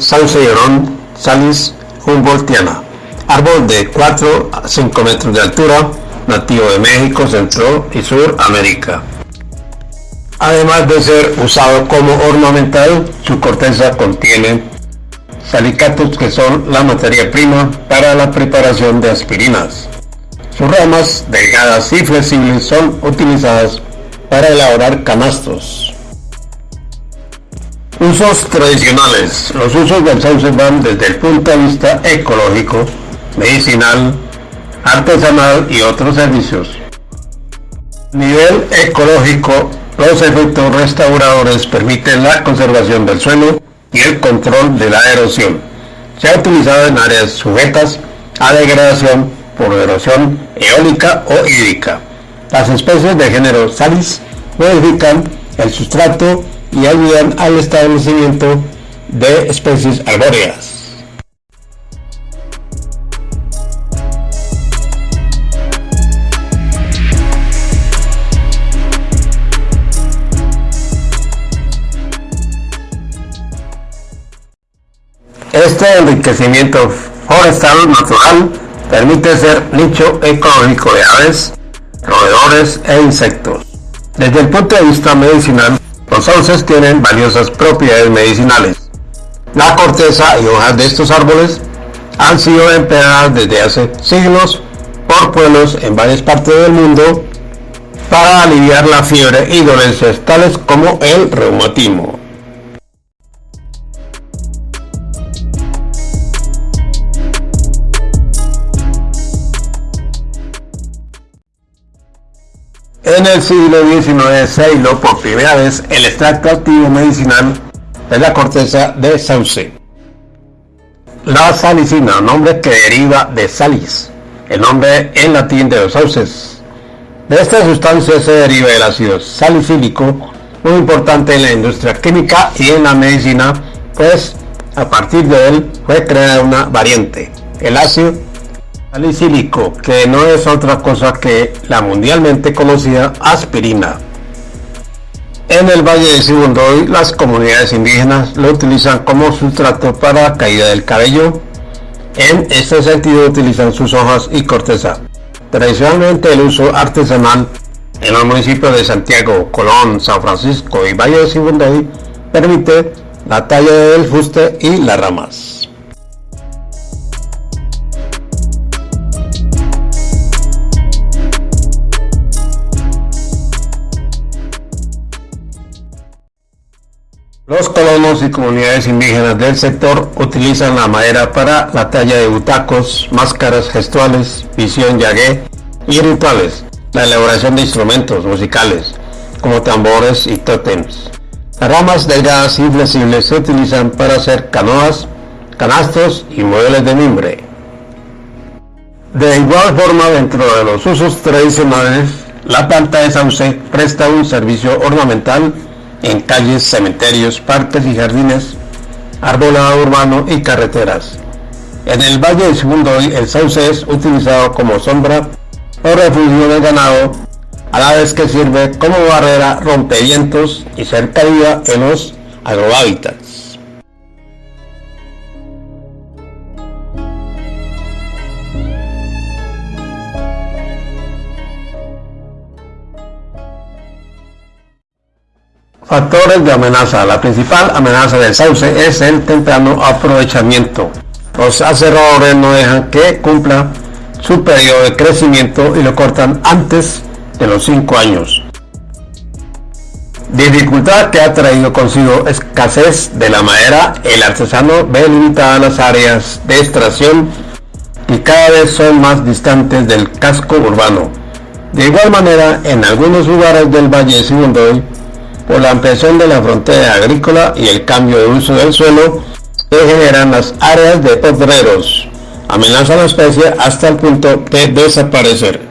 sauce, llorón, salis humboldtiana. Árbol de 4 a 5 metros de altura, nativo de México, Centro y Sur América. Además de ser usado como ornamental, su corteza contiene salicatos que son la materia prima para la preparación de aspirinas. Sus ramas, delgadas y flexibles, son utilizadas para elaborar canastos. Usos tradicionales. Los usos del sauce van desde el punto de vista ecológico, medicinal, artesanal y otros servicios. Nivel ecológico, los efectos restauradores permiten la conservación del suelo y el control de la erosión. Se ha utilizado en áreas sujetas a degradación por erosión eólica o hídrica. Las especies de género Salis modifican el sustrato y ayudan al establecimiento de especies arbóreas. Este enriquecimiento forestal natural permite ser nicho ecológico de aves, roedores e insectos. Desde el punto de vista medicinal, los sauces tienen valiosas propiedades medicinales. La corteza y hojas de estos árboles han sido empleadas desde hace siglos por pueblos en varias partes del mundo para aliviar la fiebre y dolencias tales como el reumatismo. En el siglo XIX se hiló por primera vez el extracto activo medicinal de la corteza de sauce. La salicina, nombre que deriva de salis, el nombre en latín de los sauces. De esta sustancia se deriva el ácido salicílico, muy importante en la industria química y en la medicina, pues a partir de él fue creada una variante, el ácido salicílico, que no es otra cosa que la mundialmente conocida aspirina. En el Valle de Sibundoy, las comunidades indígenas lo utilizan como sustrato para caída del cabello. En este sentido utilizan sus hojas y corteza. Tradicionalmente el uso artesanal en los municipios de Santiago, Colón, San Francisco y Valle de Sibundoy permite la talla del fuste y las ramas. Los colonos y comunidades indígenas del sector utilizan la madera para la talla de butacos, máscaras gestuales, visión yagué y rituales, la elaboración de instrumentos musicales, como tambores y tótems. Las ramas delgadas y flexibles se utilizan para hacer canoas, canastos y muebles de mimbre. De igual forma, dentro de los usos tradicionales, la planta de sauce presta un servicio ornamental en calles, cementerios, parques y jardines, arbolado urbano y carreteras. En el Valle de Segundo el sauce es utilizado como sombra o refugio de ganado, a la vez que sirve como barrera rompevientos y cercanía en los agrohábitats. Factores de amenaza. La principal amenaza del sauce es el temprano aprovechamiento. Los aserradores no dejan que cumpla su periodo de crecimiento y lo cortan antes de los 5 años. Dificultad que ha traído consigo escasez de la madera, el artesano ve limitadas las áreas de extracción y cada vez son más distantes del casco urbano. De igual manera, en algunos lugares del Valle de Sibundoy, por la ampliación de la frontera agrícola y el cambio de uso del suelo que generan las áreas de potreros. Amenaza la especie hasta el punto de desaparecer.